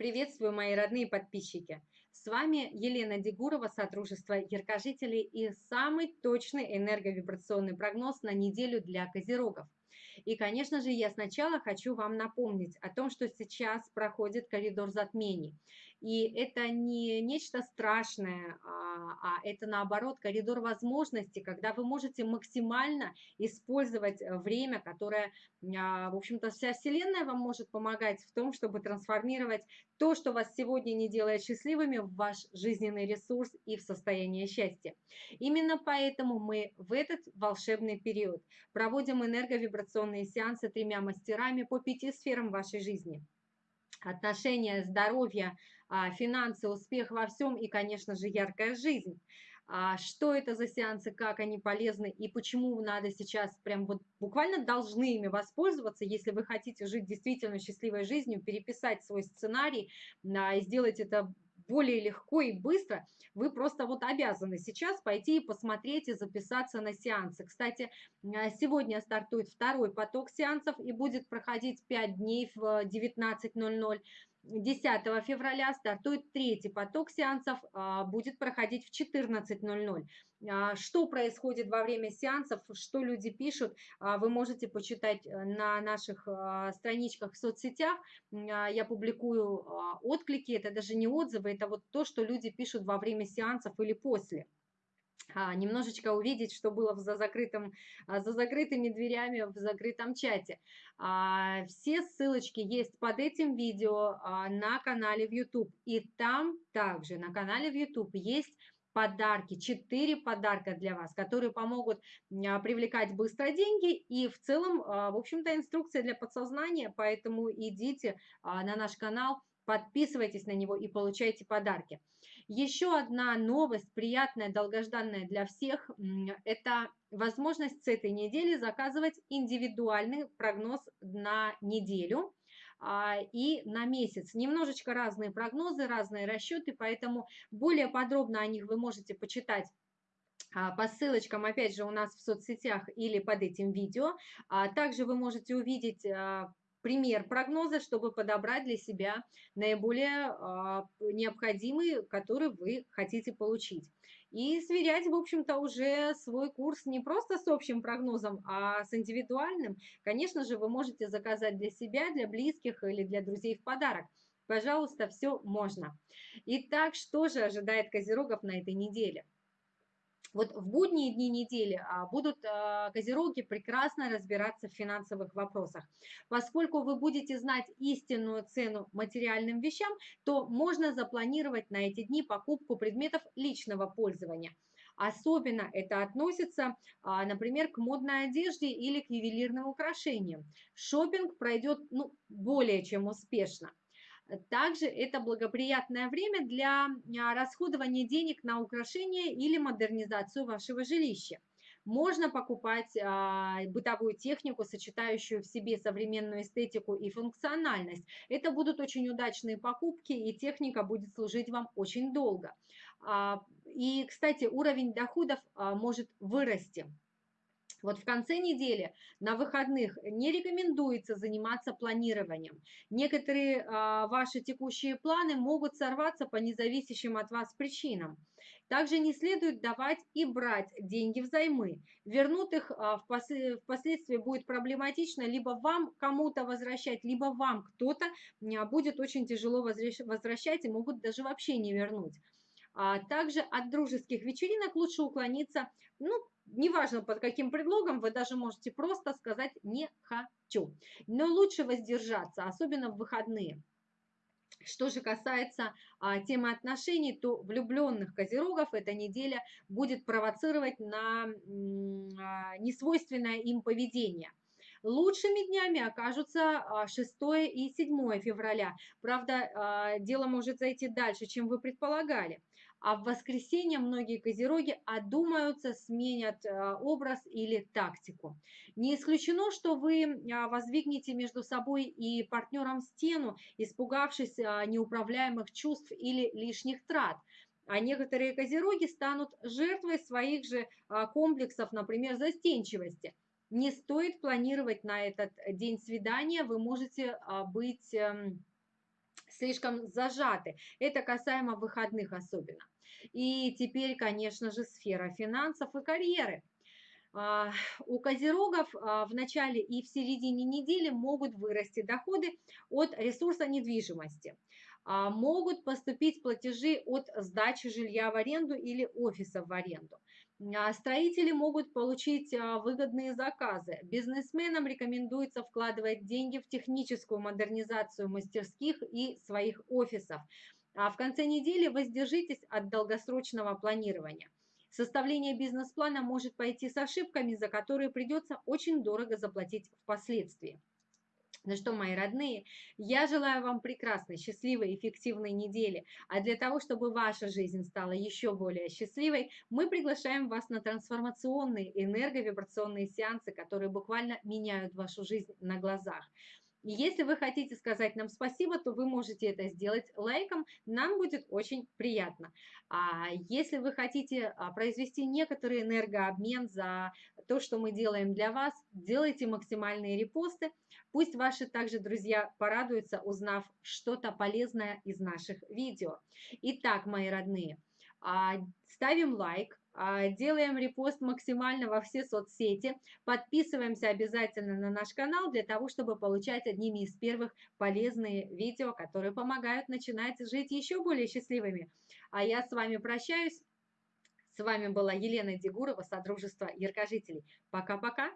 Приветствую, мои родные подписчики! С вами Елена Дегурова, Содружество Яркожителей и самый точный энерговибрационный прогноз на неделю для козерогов. И, конечно же, я сначала хочу вам напомнить о том, что сейчас проходит коридор затмений. И это не нечто страшное, а, а это наоборот коридор возможностей, когда вы можете максимально использовать э, время, которое, а, в общем-то, вся Вселенная вам может помогать в том, чтобы трансформировать то, что вас сегодня не делает счастливыми, в ваш жизненный ресурс и в состояние счастья. Именно поэтому мы в этот волшебный период проводим энерговибрационные сеансы тремя мастерами по пяти сферам вашей жизни отношения, здоровье, а, финансы, успех во всем и, конечно же, яркая жизнь. А, что это за сеансы, как они полезны и почему надо сейчас прям вот буквально должны ими воспользоваться, если вы хотите жить действительно счастливой жизнью, переписать свой сценарий а, и сделать это более легко и быстро, вы просто вот обязаны сейчас пойти и посмотреть и записаться на сеансы. Кстати, сегодня стартует второй поток сеансов и будет проходить 5 дней в 19.00. 10 февраля стартует третий поток сеансов, а, будет проходить в 14.00. А, что происходит во время сеансов, что люди пишут, а, вы можете почитать э, на наших страничках в соцсетях. Я публикую отклики, это даже не отзывы, это вот то, что люди пишут во время сеансов или после. А, немножечко увидеть, что было за, закрытым, а, за закрытыми дверями в закрытом чате. А, все ссылочки есть под этим видео на канале в YouTube. И там также на канале в YouTube есть подарки, 4 подарка для вас, которые помогут привлекать быстро деньги и в целом, в общем-то, инструкция для подсознания, поэтому идите на наш канал, подписывайтесь на него и получайте подарки. Еще одна новость, приятная, долгожданная для всех, это возможность с этой недели заказывать индивидуальный прогноз на неделю а, и на месяц. Немножечко разные прогнозы, разные расчеты, поэтому более подробно о них вы можете почитать а, по ссылочкам, опять же, у нас в соцсетях или под этим видео. А также вы можете увидеть пример прогноза, чтобы подобрать для себя наиболее э, необходимый, который вы хотите получить. И сверять, в общем-то, уже свой курс не просто с общим прогнозом, а с индивидуальным. Конечно же, вы можете заказать для себя, для близких или для друзей в подарок. Пожалуйста, все можно. Итак, что же ожидает Козерогов на этой неделе? Вот в будние дни недели а, будут а, козероги прекрасно разбираться в финансовых вопросах. Поскольку вы будете знать истинную цену материальным вещам, то можно запланировать на эти дни покупку предметов личного пользования. Особенно это относится, а, например, к модной одежде или к ювелирным украшениям. Шопинг пройдет ну, более чем успешно. Также это благоприятное время для а, расходования денег на украшение или модернизацию вашего жилища. Можно покупать а, бытовую технику, сочетающую в себе современную эстетику и функциональность. Это будут очень удачные покупки, и техника будет служить вам очень долго. А, и, кстати, уровень доходов а, может вырасти. Вот в конце недели на выходных не рекомендуется заниматься планированием. Некоторые а, ваши текущие планы могут сорваться по независящим от вас причинам. Также не следует давать и брать деньги взаймы. Вернут их а, впоследствии будет проблематично, либо вам кому-то возвращать, либо вам кто-то а, будет очень тяжело возвращать и могут даже вообще не вернуть. А также от дружеских вечеринок лучше уклониться, ну, неважно под каким предлогом, вы даже можете просто сказать «не хочу». Но лучше воздержаться, особенно в выходные. Что же касается а, темы отношений, то влюбленных козерогов эта неделя будет провоцировать на а, несвойственное им поведение. Лучшими днями окажутся 6 а, и 7 февраля. Правда, а, дело может зайти дальше, чем вы предполагали а в воскресенье многие козероги одумаются, сменят э, образ или тактику. Не исключено, что вы а, воздвигнете между собой и партнером стену, испугавшись а, неуправляемых чувств или лишних трат. А некоторые козероги станут жертвой своих же а, комплексов, например, застенчивости. Не стоит планировать на этот день свидания, вы можете быть эм, слишком зажаты. Это касаемо выходных особенно. И теперь, конечно же, сфера финансов и карьеры. А, у козерогов а, в начале и в середине недели могут вырасти доходы от ресурса недвижимости. А, могут поступить платежи от сдачи жилья в аренду или офиса в аренду. Строители могут получить выгодные заказы. Бизнесменам рекомендуется вкладывать деньги в техническую модернизацию мастерских и своих офисов. А в конце недели воздержитесь от долгосрочного планирования. Составление бизнес-плана может пойти с ошибками, за которые придется очень дорого заплатить впоследствии. Ну что, мои родные, я желаю вам прекрасной, счастливой, эффективной недели. А для того, чтобы ваша жизнь стала еще более счастливой, мы приглашаем вас на трансформационные энерговибрационные сеансы, которые буквально меняют вашу жизнь на глазах. И если вы хотите сказать нам спасибо, то вы можете это сделать лайком, нам будет очень приятно. А если вы хотите а, произвести некоторый энергообмен за то, что мы делаем для вас, делайте максимальные репосты. Пусть ваши также друзья порадуются, узнав что-то полезное из наших видео. Итак, мои родные, а, ставим лайк, делаем репост максимально во все соцсети, подписываемся обязательно на наш канал для того, чтобы получать одними из первых полезные видео, которые помогают начинать жить еще более счастливыми. А я с вами прощаюсь. С вами была Елена Дегурова, Содружество Яркожителей. Пока-пока.